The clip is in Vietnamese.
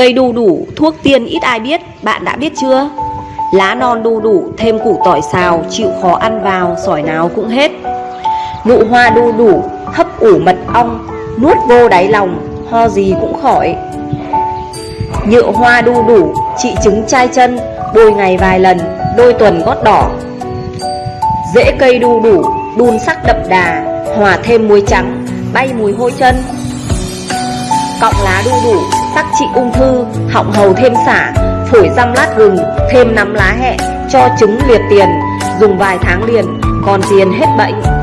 Cây đu đủ, thuốc tiên ít ai biết, bạn đã biết chưa? Lá non đu đủ, thêm củ tỏi xào, chịu khó ăn vào, sỏi nào cũng hết. Nụ hoa đu đủ, hấp ủ mật ong, nuốt vô đáy lòng, ho gì cũng khỏi. Nhựa hoa đu đủ, trị chứng chai chân, bôi ngày vài lần, đôi tuần gót đỏ. Rễ cây đu đủ, đun sắc đậm đà, hòa thêm muối trắng, bay mùi hôi chân. Cọng lá đu đủ, sắc trị ung thư, họng hầu thêm xả, phổi răm lát gừng, thêm nắm lá hẹ, cho trứng liệt tiền, dùng vài tháng liền, còn tiền hết bệnh.